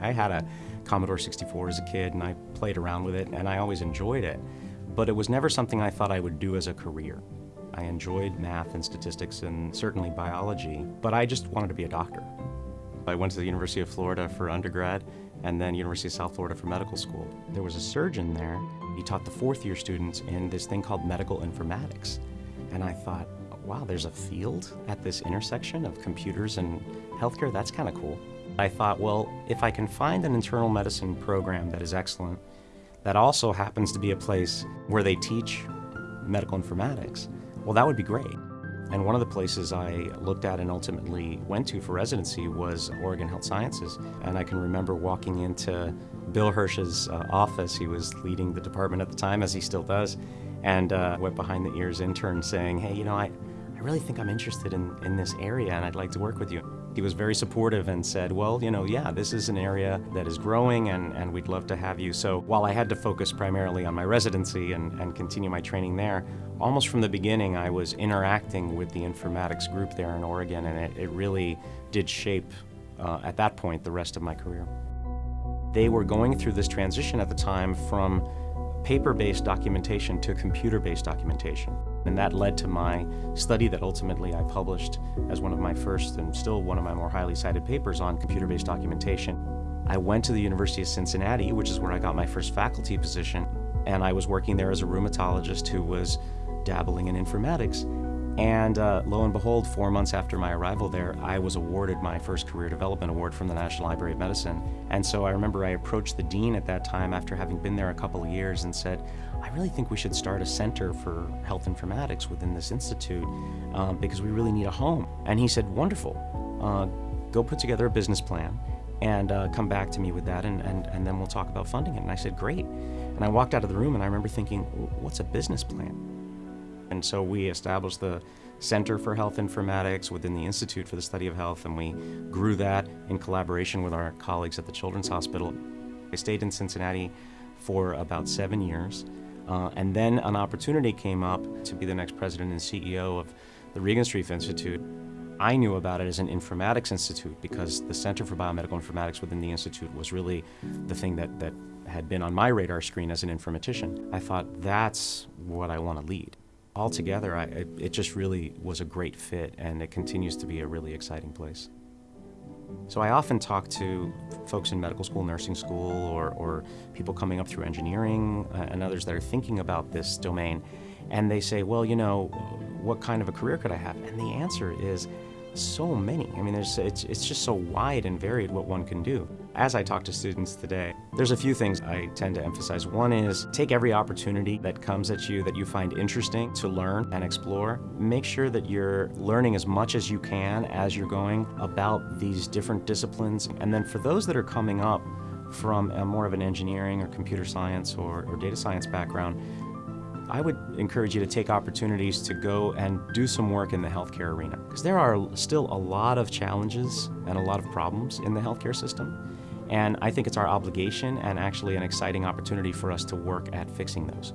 I had a Commodore 64 as a kid and I played around with it and I always enjoyed it, but it was never something I thought I would do as a career. I enjoyed math and statistics and certainly biology, but I just wanted to be a doctor. I went to the University of Florida for undergrad and then University of South Florida for medical school. There was a surgeon there. He taught the fourth year students in this thing called medical informatics. And I thought, wow, there's a field at this intersection of computers and healthcare. That's kind of cool. I thought, well, if I can find an internal medicine program that is excellent, that also happens to be a place where they teach medical informatics, well, that would be great. And one of the places I looked at and ultimately went to for residency was Oregon Health Sciences. And I can remember walking into Bill Hersh's uh, office. He was leading the department at the time, as he still does, and uh, went behind the ears intern saying, hey, you know, I, I really think I'm interested in, in this area and I'd like to work with you. He was very supportive and said, well, you know, yeah, this is an area that is growing and, and we'd love to have you. So while I had to focus primarily on my residency and, and continue my training there, almost from the beginning I was interacting with the informatics group there in Oregon and it, it really did shape, uh, at that point, the rest of my career. They were going through this transition at the time from paper-based documentation to computer-based documentation. And that led to my study that ultimately I published as one of my first and still one of my more highly cited papers on computer-based documentation. I went to the University of Cincinnati, which is where I got my first faculty position, and I was working there as a rheumatologist who was dabbling in informatics. And uh, lo and behold, four months after my arrival there, I was awarded my first Career Development Award from the National Library of Medicine. And so I remember I approached the dean at that time after having been there a couple of years and said, I really think we should start a center for health informatics within this institute um, because we really need a home. And he said, wonderful, uh, go put together a business plan and uh, come back to me with that and, and, and then we'll talk about funding it. And I said, great. And I walked out of the room and I remember thinking, what's a business plan? And so we established the Center for Health Informatics within the Institute for the Study of Health, and we grew that in collaboration with our colleagues at the Children's Hospital. I stayed in Cincinnati for about seven years, uh, and then an opportunity came up to be the next president and CEO of the Regenstrief Institute. I knew about it as an informatics institute because the Center for Biomedical Informatics within the institute was really the thing that, that had been on my radar screen as an informatician. I thought that's what I want to lead altogether, I, it, just really was a great fit and it continues to be a really exciting place. So I often talk to folks in medical school, nursing school, or, or people coming up through engineering uh, and others that are thinking about this domain, and they say, well, you know, what kind of a career could I have? And the answer is so many. I mean, there's, it's, it's just so wide and varied what one can do. As I talk to students today, there's a few things I tend to emphasize. One is take every opportunity that comes at you that you find interesting to learn and explore. Make sure that you're learning as much as you can as you're going about these different disciplines. And then for those that are coming up from more of an engineering or computer science or, or data science background, I would encourage you to take opportunities to go and do some work in the healthcare arena. Because there are still a lot of challenges and a lot of problems in the healthcare system. And I think it's our obligation and actually an exciting opportunity for us to work at fixing those.